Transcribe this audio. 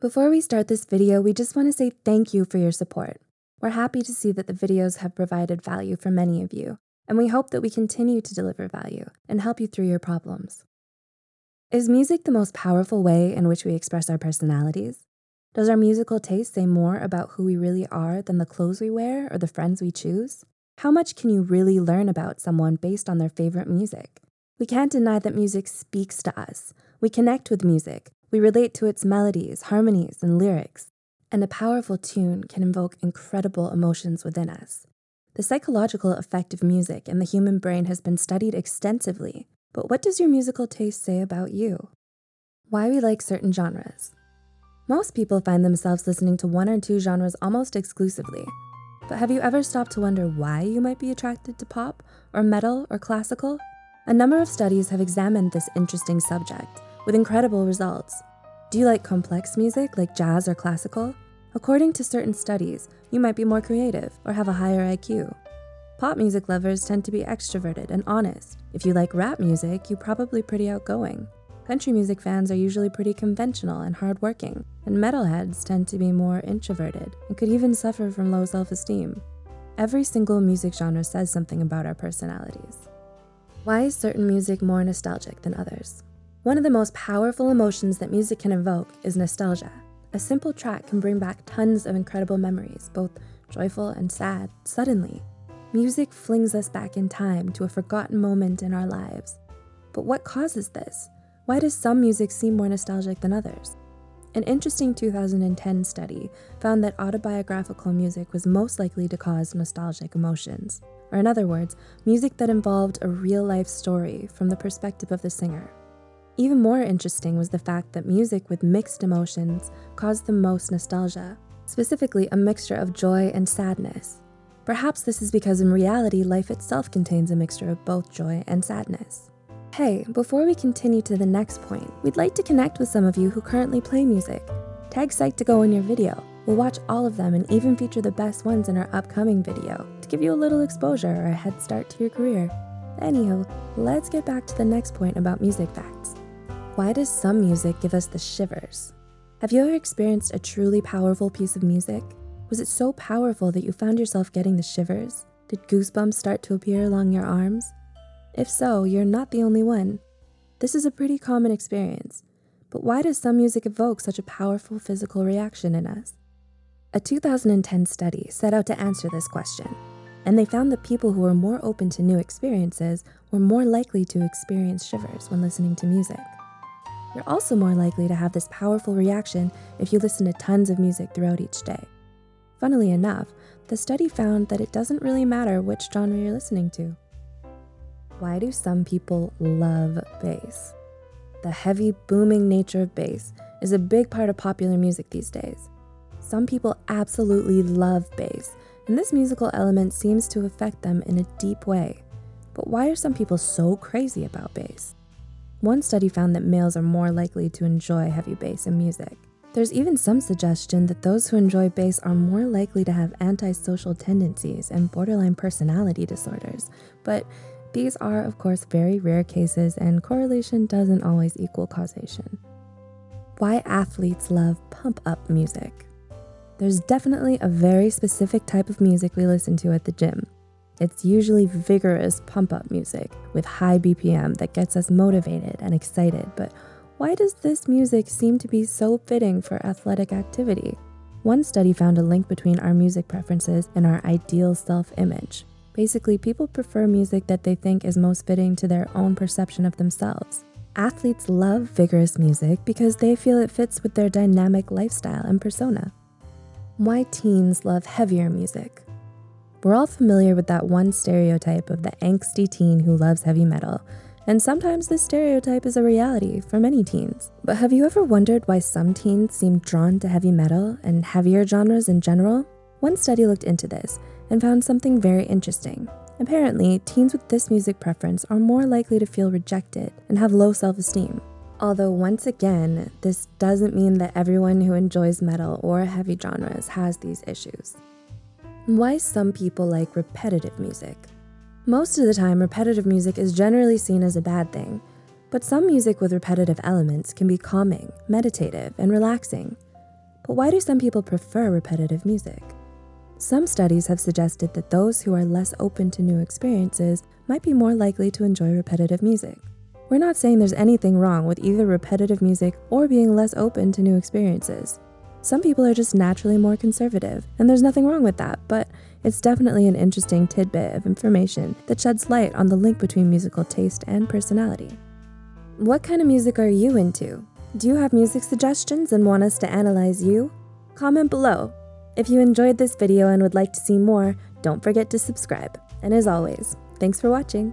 Before we start this video, we just wanna say thank you for your support. We're happy to see that the videos have provided value for many of you, and we hope that we continue to deliver value and help you through your problems. Is music the most powerful way in which we express our personalities? Does our musical taste say more about who we really are than the clothes we wear or the friends we choose? How much can you really learn about someone based on their favorite music? We can't deny that music speaks to us. We connect with music. We relate to its melodies, harmonies, and lyrics. And a powerful tune can invoke incredible emotions within us. The psychological effect of music in the human brain has been studied extensively, but what does your musical taste say about you? Why we like certain genres. Most people find themselves listening to one or two genres almost exclusively, but have you ever stopped to wonder why you might be attracted to pop or metal or classical? A number of studies have examined this interesting subject with incredible results. Do you like complex music like jazz or classical? According to certain studies, you might be more creative or have a higher IQ. Pop music lovers tend to be extroverted and honest. If you like rap music, you're probably pretty outgoing. Country music fans are usually pretty conventional and hardworking, and metalheads tend to be more introverted and could even suffer from low self-esteem. Every single music genre says something about our personalities. Why is certain music more nostalgic than others? One of the most powerful emotions that music can evoke is nostalgia. A simple track can bring back tons of incredible memories, both joyful and sad, suddenly. Music flings us back in time to a forgotten moment in our lives. But what causes this? Why does some music seem more nostalgic than others? An interesting 2010 study found that autobiographical music was most likely to cause nostalgic emotions, or in other words, music that involved a real life story from the perspective of the singer. Even more interesting was the fact that music with mixed emotions caused the most nostalgia, specifically a mixture of joy and sadness. Perhaps this is because in reality, life itself contains a mixture of both joy and sadness. Hey, before we continue to the next point, we'd like to connect with some of you who currently play music. Tag Psych2Go in your video. We'll watch all of them and even feature the best ones in our upcoming video to give you a little exposure or a head start to your career. Anywho, let's get back to the next point about music facts. Why does some music give us the shivers? Have you ever experienced a truly powerful piece of music? Was it so powerful that you found yourself getting the shivers? Did goosebumps start to appear along your arms? If so, you're not the only one. This is a pretty common experience, but why does some music evoke such a powerful physical reaction in us? A 2010 study set out to answer this question, and they found that people who were more open to new experiences were more likely to experience shivers when listening to music. You're also more likely to have this powerful reaction if you listen to tons of music throughout each day. Funnily enough, the study found that it doesn't really matter which genre you're listening to. Why do some people love bass? The heavy booming nature of bass is a big part of popular music these days. Some people absolutely love bass, and this musical element seems to affect them in a deep way. But why are some people so crazy about bass? One study found that males are more likely to enjoy heavy bass in music. There's even some suggestion that those who enjoy bass are more likely to have antisocial tendencies and borderline personality disorders, but these are, of course, very rare cases and correlation doesn't always equal causation. Why athletes love pump up music. There's definitely a very specific type of music we listen to at the gym. It's usually vigorous pump up music with high BPM that gets us motivated and excited, but why does this music seem to be so fitting for athletic activity? One study found a link between our music preferences and our ideal self-image. Basically, people prefer music that they think is most fitting to their own perception of themselves. Athletes love vigorous music because they feel it fits with their dynamic lifestyle and persona. Why teens love heavier music. We're all familiar with that one stereotype of the angsty teen who loves heavy metal, and sometimes this stereotype is a reality for many teens. But have you ever wondered why some teens seem drawn to heavy metal and heavier genres in general? One study looked into this and found something very interesting. Apparently, teens with this music preference are more likely to feel rejected and have low self-esteem. Although once again, this doesn't mean that everyone who enjoys metal or heavy genres has these issues. Why some people like repetitive music. Most of the time, repetitive music is generally seen as a bad thing, but some music with repetitive elements can be calming, meditative, and relaxing. But why do some people prefer repetitive music? Some studies have suggested that those who are less open to new experiences might be more likely to enjoy repetitive music. We're not saying there's anything wrong with either repetitive music or being less open to new experiences. Some people are just naturally more conservative, and there's nothing wrong with that, but it's definitely an interesting tidbit of information that sheds light on the link between musical taste and personality. What kind of music are you into? Do you have music suggestions and want us to analyze you? Comment below. If you enjoyed this video and would like to see more, don't forget to subscribe. And as always, thanks for watching.